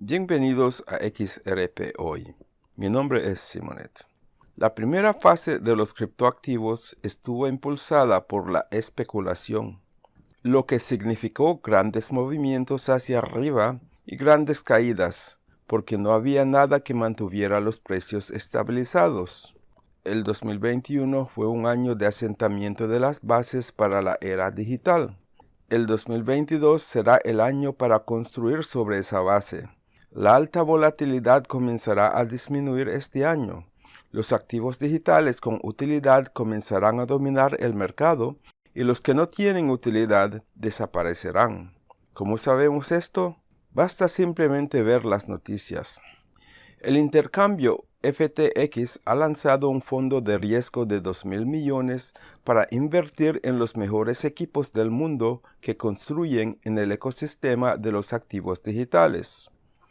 Bienvenidos a XRP Hoy. Mi nombre es Simonet. La primera fase de los criptoactivos estuvo impulsada por la especulación, lo que significó grandes movimientos hacia arriba y grandes caídas, porque no había nada que mantuviera los precios estabilizados. El 2021 fue un año de asentamiento de las bases para la era digital. El 2022 será el año para construir sobre esa base la alta volatilidad comenzará a disminuir este año. Los activos digitales con utilidad comenzarán a dominar el mercado y los que no tienen utilidad desaparecerán. ¿Cómo sabemos esto? Basta simplemente ver las noticias. El intercambio FTX ha lanzado un fondo de riesgo de 2 mil millones para invertir en los mejores equipos del mundo que construyen en el ecosistema de los activos digitales.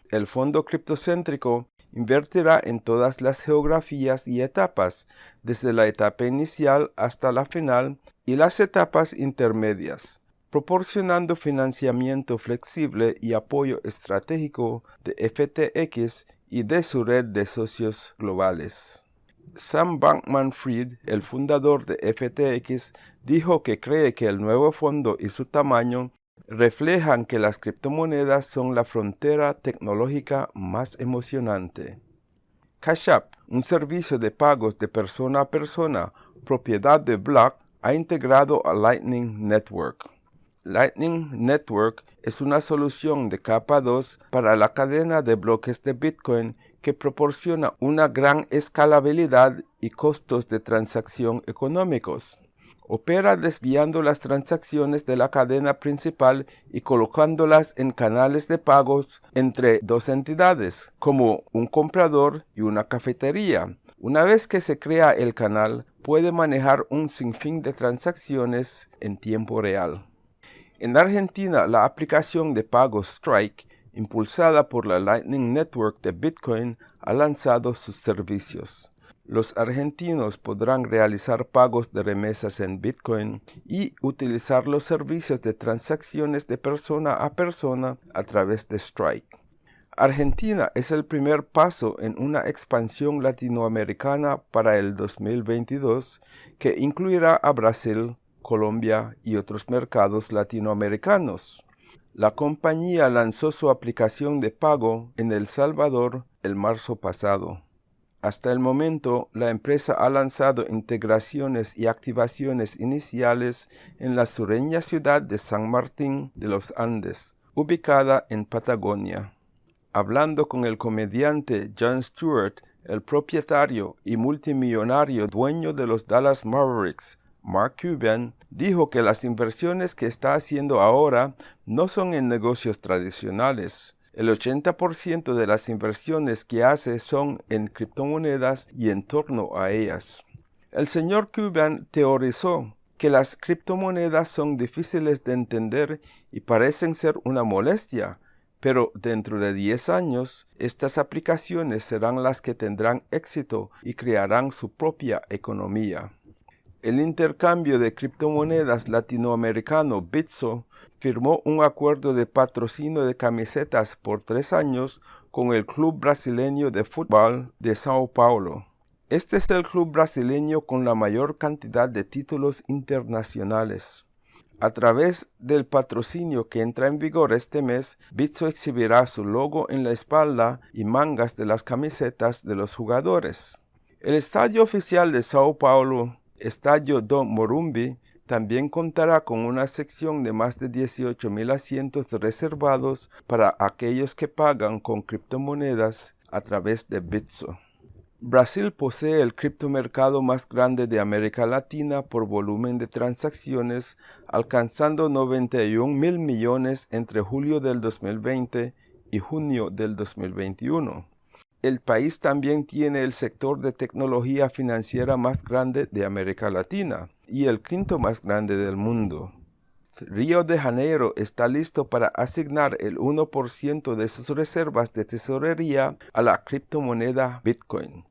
El fondo criptocéntrico invertirá en todas las geografías y etapas, desde la etapa inicial hasta la final y las etapas intermedias, proporcionando financiamiento flexible y apoyo estratégico de FTX y de su red de socios globales. Sam Bankman-Fried, el fundador de FTX, dijo que cree que el nuevo fondo y su tamaño reflejan que las criptomonedas son la frontera tecnológica más emocionante. Cash App, un servicio de pagos de persona a persona, propiedad de Block, ha integrado a Lightning Network. Lightning Network es una solución de capa 2 para la cadena de bloques de Bitcoin que proporciona una gran escalabilidad y costos de transacción económicos opera desviando las transacciones de la cadena principal y colocándolas en canales de pagos entre dos entidades, como un comprador y una cafetería. Una vez que se crea el canal, puede manejar un sinfín de transacciones en tiempo real. En Argentina, la aplicación de pagos Strike, impulsada por la Lightning Network de Bitcoin, ha lanzado sus servicios los argentinos podrán realizar pagos de remesas en Bitcoin y utilizar los servicios de transacciones de persona a persona a través de Strike. Argentina es el primer paso en una expansión latinoamericana para el 2022 que incluirá a Brasil, Colombia y otros mercados latinoamericanos. La compañía lanzó su aplicación de pago en El Salvador el marzo pasado. Hasta el momento, la empresa ha lanzado integraciones y activaciones iniciales en la sureña ciudad de San Martín de los Andes, ubicada en Patagonia. Hablando con el comediante Jon Stewart, el propietario y multimillonario dueño de los Dallas Mavericks, Mark Cuban, dijo que las inversiones que está haciendo ahora no son en negocios tradicionales, el 80% de las inversiones que hace son en criptomonedas y en torno a ellas. El señor Cuban teorizó que las criptomonedas son difíciles de entender y parecen ser una molestia, pero dentro de 10 años estas aplicaciones serán las que tendrán éxito y crearán su propia economía. El intercambio de criptomonedas latinoamericano Bitso firmó un acuerdo de patrocinio de camisetas por tres años con el Club Brasileño de Fútbol de Sao Paulo. Este es el club brasileño con la mayor cantidad de títulos internacionales. A través del patrocinio que entra en vigor este mes, Bitso exhibirá su logo en la espalda y mangas de las camisetas de los jugadores. El estadio oficial de Sao Paulo, Estadio do Morumbi, también contará con una sección de más de 18.000 asientos reservados para aquellos que pagan con criptomonedas a través de Bitso. Brasil posee el criptomercado más grande de América Latina por volumen de transacciones, alcanzando 91 mil millones entre julio del 2020 y junio del 2021. El país también tiene el sector de tecnología financiera más grande de América Latina y el quinto más grande del mundo. Río de Janeiro está listo para asignar el 1% de sus reservas de tesorería a la criptomoneda Bitcoin.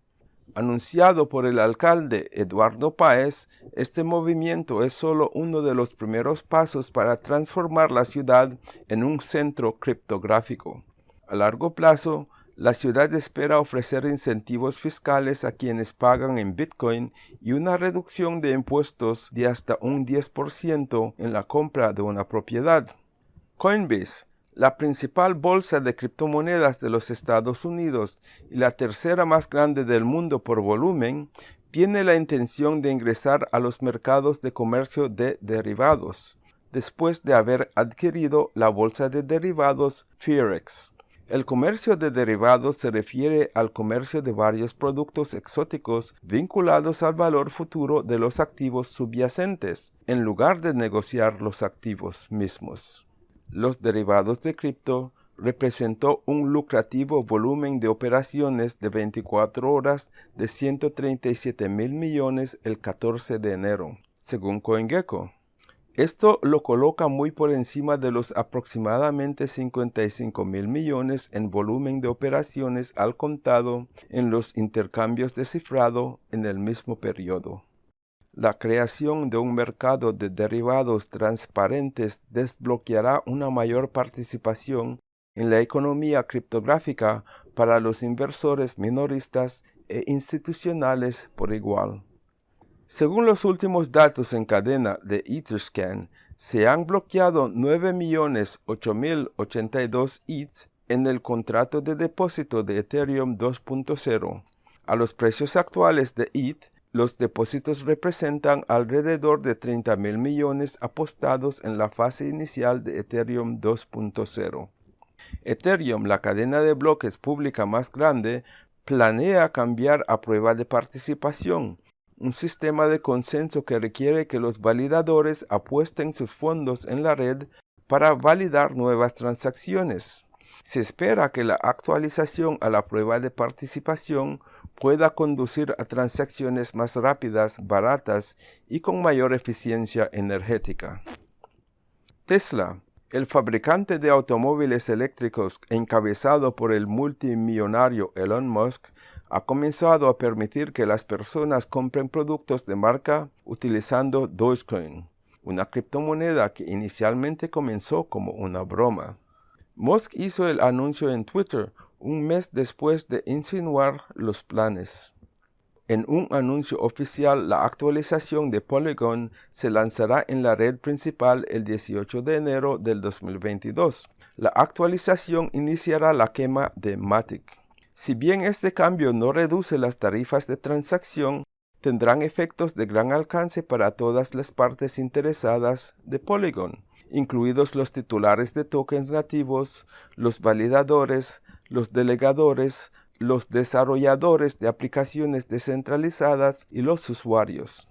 Anunciado por el alcalde Eduardo Páez, este movimiento es solo uno de los primeros pasos para transformar la ciudad en un centro criptográfico. A largo plazo, la ciudad espera ofrecer incentivos fiscales a quienes pagan en Bitcoin y una reducción de impuestos de hasta un 10% en la compra de una propiedad. Coinbase, la principal bolsa de criptomonedas de los Estados Unidos y la tercera más grande del mundo por volumen, tiene la intención de ingresar a los mercados de comercio de derivados, después de haber adquirido la bolsa de derivados Firex. El comercio de derivados se refiere al comercio de varios productos exóticos vinculados al valor futuro de los activos subyacentes, en lugar de negociar los activos mismos. Los derivados de cripto representó un lucrativo volumen de operaciones de 24 horas de 137 mil millones el 14 de enero, según CoinGecko. Esto lo coloca muy por encima de los aproximadamente 55 mil millones en volumen de operaciones al contado en los intercambios de cifrado en el mismo periodo. La creación de un mercado de derivados transparentes desbloqueará una mayor participación en la economía criptográfica para los inversores minoristas e institucionales por igual. Según los últimos datos en cadena de Etherscan, se han bloqueado 9.008.082 ETH en el contrato de depósito de Ethereum 2.0. A los precios actuales de ETH, los depósitos representan alrededor de 30.000 millones apostados en la fase inicial de Ethereum 2.0. Ethereum, la cadena de bloques pública más grande, planea cambiar a prueba de participación, un sistema de consenso que requiere que los validadores apuesten sus fondos en la red para validar nuevas transacciones. Se espera que la actualización a la prueba de participación pueda conducir a transacciones más rápidas, baratas y con mayor eficiencia energética. Tesla, el fabricante de automóviles eléctricos encabezado por el multimillonario Elon Musk, ha comenzado a permitir que las personas compren productos de marca utilizando Dogecoin, una criptomoneda que inicialmente comenzó como una broma. Musk hizo el anuncio en Twitter un mes después de insinuar los planes. En un anuncio oficial, la actualización de Polygon se lanzará en la red principal el 18 de enero del 2022. La actualización iniciará la quema de Matic. Si bien este cambio no reduce las tarifas de transacción, tendrán efectos de gran alcance para todas las partes interesadas de Polygon, incluidos los titulares de tokens nativos, los validadores, los delegadores, los desarrolladores de aplicaciones descentralizadas y los usuarios.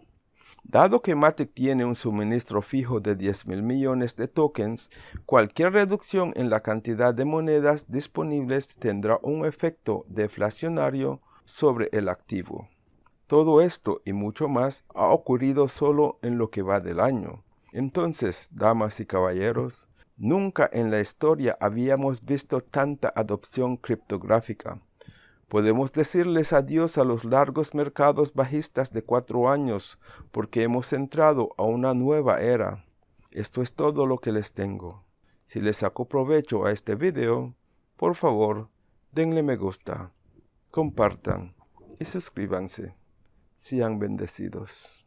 Dado que Matic tiene un suministro fijo de 10 mil millones de tokens, cualquier reducción en la cantidad de monedas disponibles tendrá un efecto deflacionario sobre el activo. Todo esto y mucho más ha ocurrido solo en lo que va del año. Entonces, damas y caballeros, nunca en la historia habíamos visto tanta adopción criptográfica. Podemos decirles adiós a los largos mercados bajistas de cuatro años porque hemos entrado a una nueva era. Esto es todo lo que les tengo. Si les saco provecho a este video, por favor, denle me gusta, compartan y suscríbanse. Sean bendecidos.